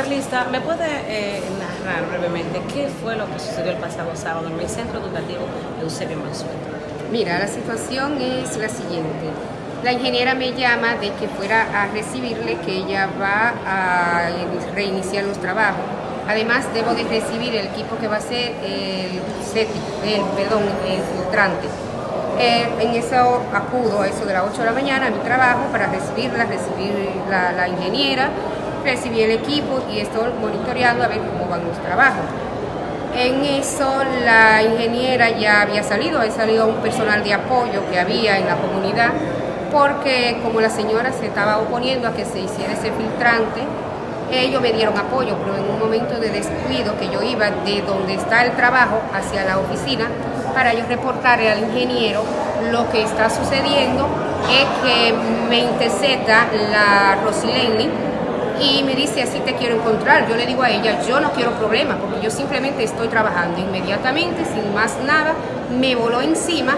Carlista, ¿me puede eh, narrar brevemente qué fue lo que sucedió el pasado sábado en el Centro Educativo Eusebio Mansueto? Mira, la situación es la siguiente. La ingeniera me llama de que fuera a recibirle, que ella va a reiniciar los trabajos. Además, debo de recibir el equipo que va a ser el el, perdón, el filtrante. Eh, en eso acudo a eso de las 8 de la mañana a mi trabajo para recibirla, recibir la, la ingeniera, recibí el equipo y estoy monitoreando a ver cómo van los trabajos. En eso la ingeniera ya había salido, ha salido un personal de apoyo que había en la comunidad, porque como la señora se estaba oponiendo a que se hiciera ese filtrante, ellos me dieron apoyo, pero en un momento de descuido que yo iba de donde está el trabajo hacia la oficina, para yo reportarle al ingeniero lo que está sucediendo es que me intercepta la Rosileni y me dice así te quiero encontrar. Yo le digo a ella, yo no quiero problemas porque yo simplemente estoy trabajando inmediatamente, sin más nada, me voló encima.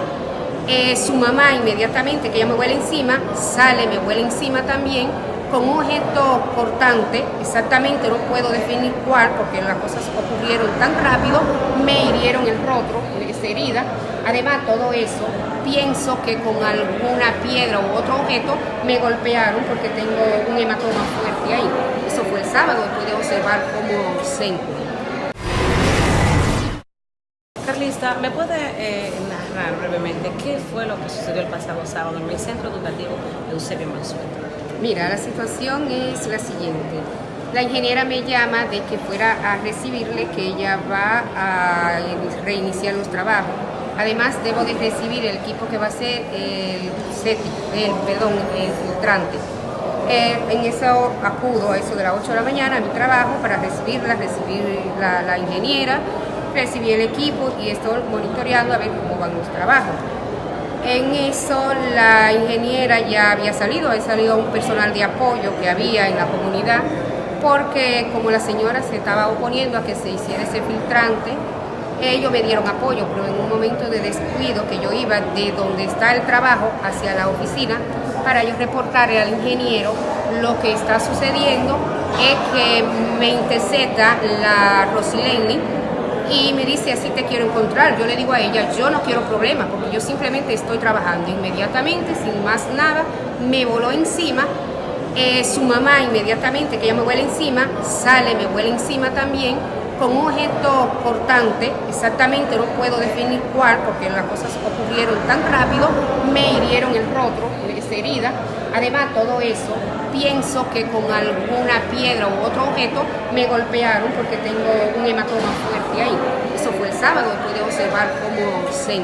Eh, su mamá inmediatamente, que ella me vuela encima, sale, me vuela encima también con un objeto cortante, exactamente no puedo definir cuál porque las cosas ocurrieron tan rápido, me hirieron el rostro, esa herida. Además, todo eso, pienso que con alguna piedra u otro objeto me golpearon porque tengo un hematoma fuerte ahí. Eso fue el sábado, pude observar cómo se Carlista, ¿me puede eh, narrar brevemente qué fue lo que sucedió el pasado sábado en el Centro Educativo Eusebio Mansueto? Mira, la situación es la siguiente. La ingeniera me llama de que fuera a recibirle, que ella va a reiniciar los trabajos. Además, debo de recibir el equipo que va a ser el, el, perdón, el filtrante. Eh, en eso acudo a eso de las 8 de la mañana a mi trabajo para recibirla, recibir la, la ingeniera, recibir el equipo y estoy monitoreando a ver cómo van los trabajos. En eso la ingeniera ya había salido, ha salido un personal de apoyo que había en la comunidad, porque como la señora se estaba oponiendo a que se hiciera ese filtrante, ellos me dieron apoyo, pero en un momento de descuido que yo iba de donde está el trabajo hacia la oficina, para yo reportarle al ingeniero lo que está sucediendo es que me intercepta la Rosileni, y me dice así te quiero encontrar. Yo le digo a ella, yo no quiero problemas porque yo simplemente estoy trabajando inmediatamente, sin más nada, me voló encima. Eh, su mamá inmediatamente, que ella me vuela encima, sale, me vuela encima también, con un objeto cortante, exactamente no puedo definir cuál porque las cosas ocurrieron tan rápido, me hirieron el rostro, esa herida. Además, todo eso, pienso que con alguna piedra u otro objeto me golpearon porque tengo un hematoma fuerte ahí. Eso fue el sábado, pude observar cómo se.